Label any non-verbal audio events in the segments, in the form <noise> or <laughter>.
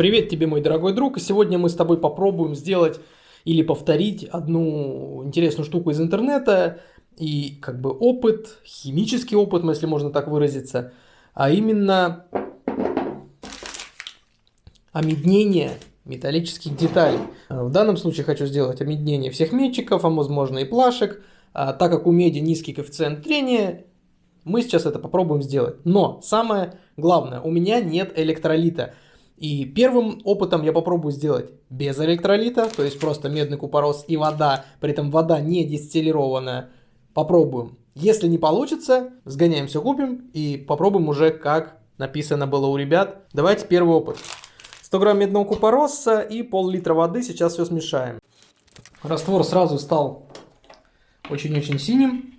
Привет тебе, мой дорогой друг. И сегодня мы с тобой попробуем сделать или повторить одну интересную штуку из интернета и как бы опыт, химический опыт, если можно так выразиться, а именно омеднение металлических деталей. В данном случае хочу сделать омеднение всех метчиков, а возможно и плашек. А, так как у меди низкий коэффициент трения, мы сейчас это попробуем сделать. Но самое главное, у меня нет электролита. И первым опытом я попробую сделать без электролита, то есть просто медный купорос и вода, при этом вода не дистиллированная. Попробуем. Если не получится, сгоняем все купим и попробуем уже как написано было у ребят. Давайте первый опыт. 100 грамм медного купороса и пол-литра воды. Сейчас все смешаем. Раствор сразу стал очень-очень синим.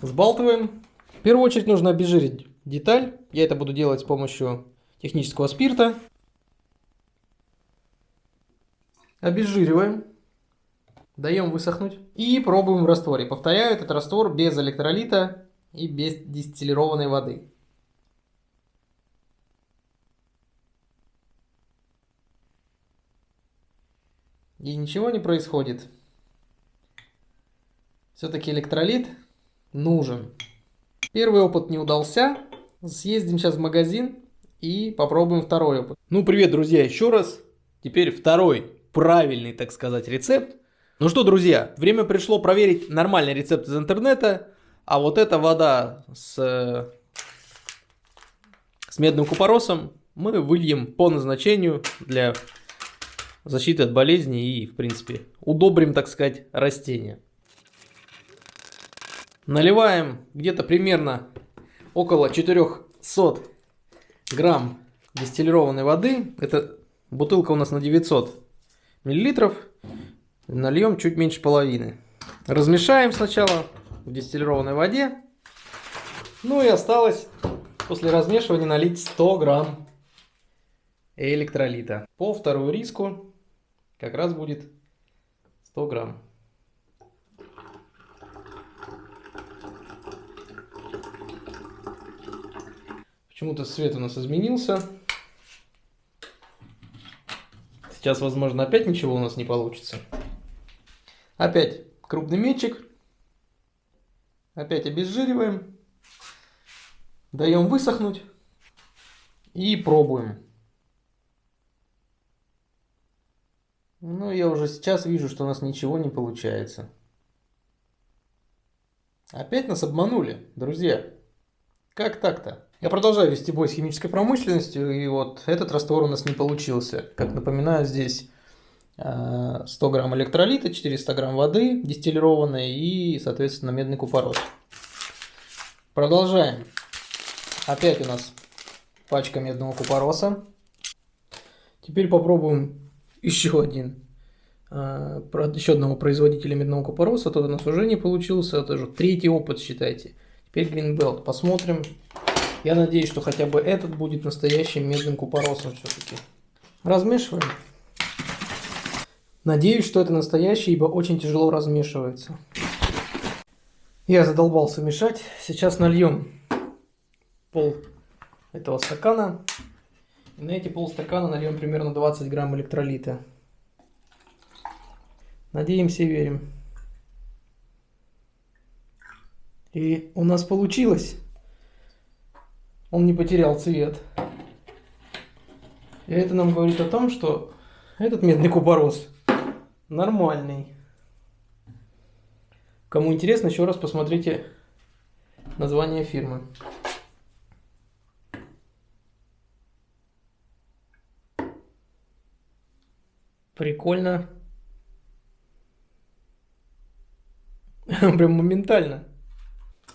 Сбалтываем. В первую очередь нужно обезжирить деталь. Я это буду делать с помощью технического спирта. Обезжириваем. Даем высохнуть. И пробуем в растворе. Повторяю, этот раствор без электролита и без дистиллированной воды. И ничего не происходит. Все-таки электролит нужен. Первый опыт не удался. Съездим сейчас в магазин и попробуем второй опыт. Ну, привет, друзья, еще раз. Теперь второй правильный, так сказать, рецепт. Ну что, друзья, время пришло проверить нормальный рецепт из интернета. А вот эта вода с, с медным купоросом мы выльем по назначению для защиты от болезней и, в принципе, удобрим, так сказать, растения. Наливаем где-то примерно около 400 грамм дистиллированной воды. Это бутылка у нас на 900 миллилитров. Нальем чуть меньше половины. Размешаем сначала в дистиллированной воде. Ну и осталось после размешивания налить 100 грамм электролита. По вторую риску как раз будет 100 грамм. Почему-то цвет у нас изменился. Сейчас, возможно, опять ничего у нас не получится. Опять крупный метчик. Опять обезжириваем. Даем высохнуть. И пробуем. Ну, я уже сейчас вижу, что у нас ничего не получается. Опять нас обманули, друзья. Как так-то? Я продолжаю вести бой с химической промышленностью, и вот этот раствор у нас не получился. Как напоминаю, здесь 100 э, грамм электролита, 400 грамм воды дистиллированной и, соответственно, медный купорос. Продолжаем. Опять у нас пачка медного купороса. Теперь попробуем еще один э, еще одного производителя медного купороса. Тот у нас уже не получился. Это уже третий опыт, считайте. Теперь Greenbelt. Посмотрим, я надеюсь, что хотя бы этот будет настоящим медным купоросом все-таки. Размешиваем. Надеюсь, что это настоящий, ибо очень тяжело размешивается. Я задолбался мешать. Сейчас нальем пол этого стакана. И на эти полстакана нальем примерно 20 грамм электролита. Надеемся и верим. И у нас получилось он не потерял цвет. И это нам говорит о том, что этот медный купорос нормальный. Кому интересно, еще раз посмотрите название фирмы. Прикольно. <laughs> Прям моментально.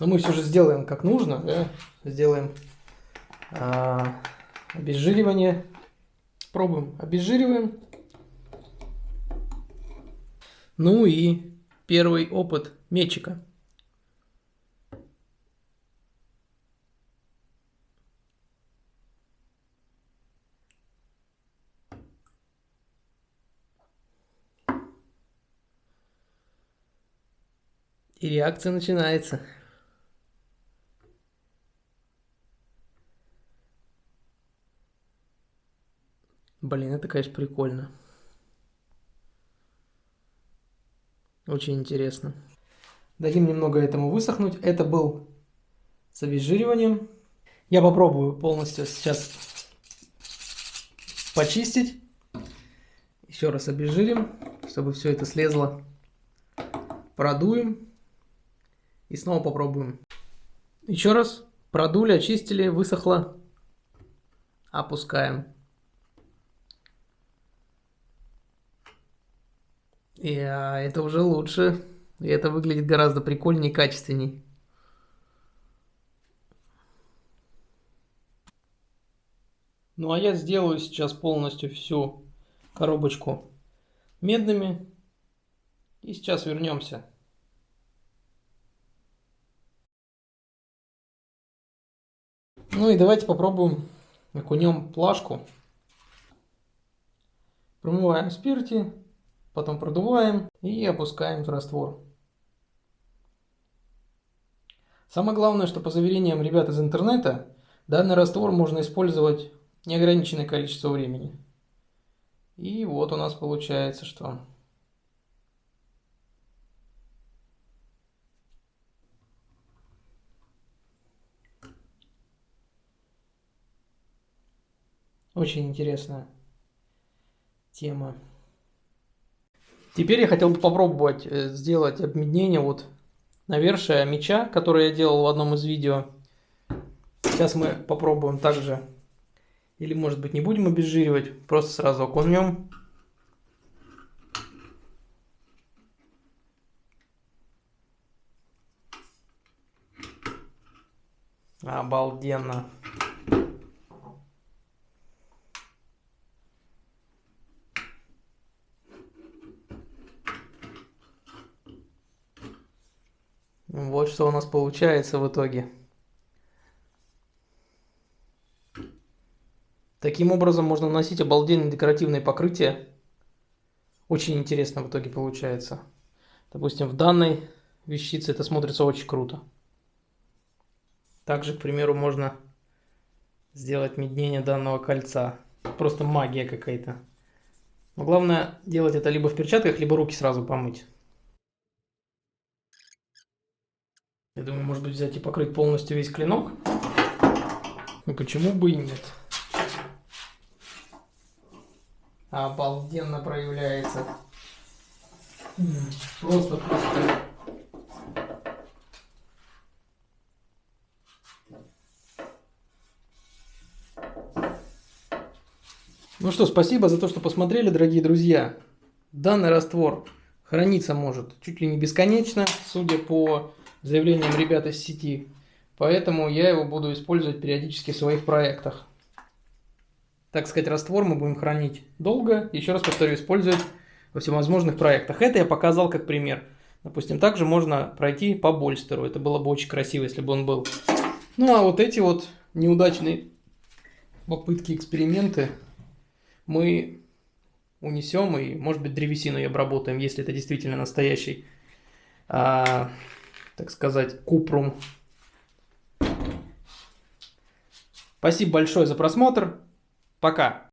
Но мы все же сделаем как нужно, да? Сделаем а, обезжиривание. Пробуем. Обезжириваем. Ну и первый опыт метчика. И реакция начинается. Блин, это, конечно, прикольно. Очень интересно. Дадим немного этому высохнуть. Это был с обезжириванием. Я попробую полностью сейчас почистить. Еще раз обезжирим, чтобы все это слезло. Продуем. И снова попробуем. Еще раз продули, очистили, высохло. Опускаем. И а, это уже лучше. И это выглядит гораздо прикольнее и качественней. Ну а я сделаю сейчас полностью всю коробочку медными. И сейчас вернемся. Ну и давайте попробуем окунем плашку. Промываем в спирте, потом продуваем и опускаем в раствор. Самое главное, что по заверениям ребят из интернета, данный раствор можно использовать неограниченное количество времени. И вот у нас получается, что Очень интересная тема. Теперь я хотел бы попробовать э, сделать обмеднение вот навершия меча, который я делал в одном из видео. Сейчас мы попробуем также, или может быть не будем обезжиривать, просто сразу окунем. Обалденно. Вот что у нас получается в итоге. Таким образом можно наносить обалденные декоративные покрытия. Очень интересно в итоге получается. Допустим, в данной вещице это смотрится очень круто. Также, к примеру, можно сделать меднение данного кольца. Просто магия какая-то. Но главное делать это либо в перчатках, либо руки сразу помыть. Я думаю, может быть, взять и покрыть полностью весь клинок. Ну почему бы и нет? Обалденно проявляется. Просто просто. Ну что, спасибо за то, что посмотрели, дорогие друзья. Данный раствор храниться может чуть ли не бесконечно, судя по заявлением ребят из сети. Поэтому я его буду использовать периодически в своих проектах. Так сказать, раствор мы будем хранить долго. Еще раз повторю, использовать во всевозможных проектах. Это я показал как пример. Допустим, также можно пройти по Больстеру. Это было бы очень красиво, если бы он был. Ну, а вот эти вот неудачные попытки, эксперименты мы унесем и, может быть, древесину и обработаем, если это действительно настоящий а, так сказать, купрум. Спасибо большое за просмотр. Пока.